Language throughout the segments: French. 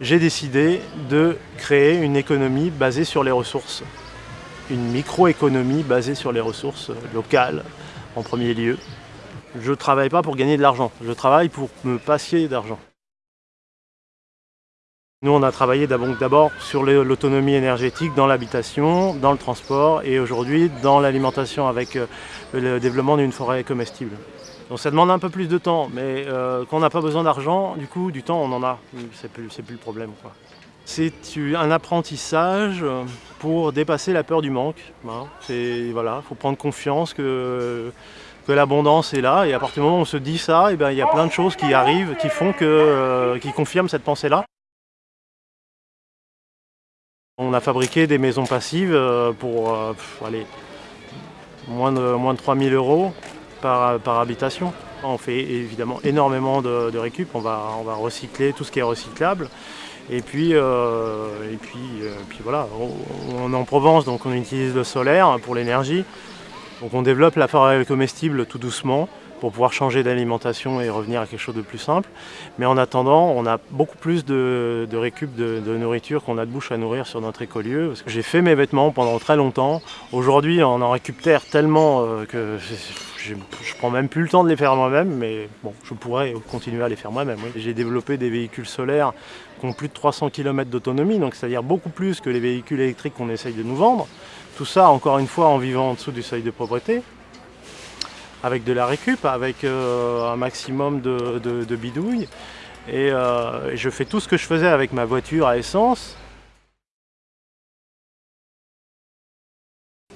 J'ai décidé de créer une économie basée sur les ressources. Une microéconomie basée sur les ressources locales en premier lieu. Je ne travaille pas pour gagner de l'argent, je travaille pour me passer d'argent. Nous, on a travaillé d'abord sur l'autonomie énergétique dans l'habitation, dans le transport et aujourd'hui dans l'alimentation avec euh, le développement d'une forêt comestible. Donc ça demande un peu plus de temps, mais euh, quand on n'a pas besoin d'argent, du coup, du temps, on en a. C'est plus, plus le problème. C'est un apprentissage pour dépasser la peur du manque. Hein. Il voilà, faut prendre confiance que, l'abondance est là. Et à partir du moment où on se dit ça, eh ben, il y a plein de choses qui arrivent, qui font que, euh, qui confirment cette pensée-là. On a fabriqué des maisons passives euh, pour moins de, moins de 3000 euros par, habitation. On fait évidemment énormément de, récup, on va, on va recycler tout ce qui est recyclable. Et puis, euh, et puis, euh, puis voilà, on, est en Provence, donc on utilise le solaire pour l'énergie. Donc on développe la forêt comestible tout doucement pour pouvoir changer d'alimentation et revenir à quelque chose de plus simple. Mais en attendant, on a beaucoup plus de, récup de, nourriture qu'on a de bouche à nourrir sur notre écolieu. J'ai fait mes vêtements pendant très longtemps. Aujourd'hui, on en récupère tellement euh, que je, ne prends même plus le temps de les faire moi-même, mais bon, je pourrais continuer à les faire moi-même. J'ai développé des véhicules solaires qui ont plus de 300 km d'autonomie, donc c'est-à-dire beaucoup plus que les véhicules électriques qu'on essaye de nous vendre. Tout ça, encore une fois, en vivant en dessous du seuil de pauvreté avec de la récup, avec euh, un maximum de, bidouilles. Euh, et je fais tout ce que je faisais avec ma voiture à essence,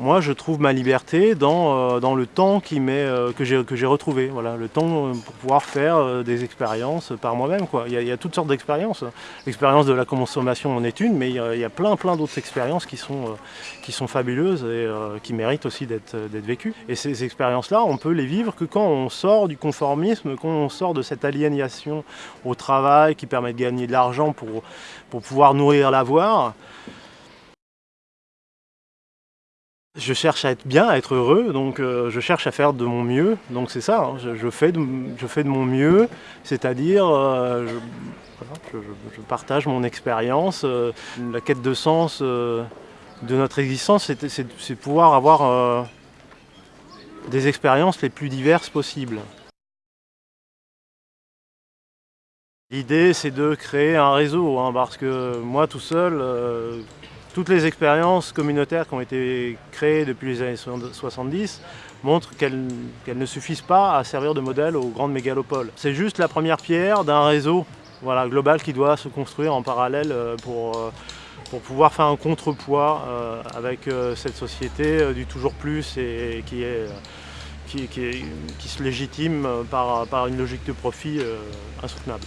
Moi, je trouve ma liberté dans, euh, dans le temps euh, que j'ai retrouvé. Voilà, le temps euh, pour pouvoir faire des expériences par moi-même. Il, il, y a toutes sortes d'expériences. L'expérience de la consommation en est une, mais il y a, plein plein d'autres expériences qui sont, qui sont fabuleuses et qui méritent aussi d'être vécues. Et ces expériences-là, on peut les vivre que quand on sort du conformisme, quand on sort de cette aliénation au travail qui permet de gagner de l'argent pour, pour pouvoir nourrir l'avoir. Je cherche à être bien, à être heureux, donc euh, je cherche à faire de mon mieux. Donc c'est ça, hein, je, fais de, je, fais de, mon mieux, c'est-à-dire euh, je, partage mon expérience. Euh, la quête de sens de notre existence, c'est pouvoir avoir des expériences les plus diverses possibles. L'idée, c'est de créer un réseau, hein, parce que moi tout seul, toutes les expériences communautaires qui ont été créées depuis les années 70 montrent qu'elles ne suffisent pas à servir de modèle aux grandes mégalopoles. C'est juste la première pierre d'un réseau global qui doit se construire en parallèle euh, pour, euh, pour pouvoir faire un contrepoids euh, avec cette société du toujours plus et qui, se légitime par une logique de profit insoutenable.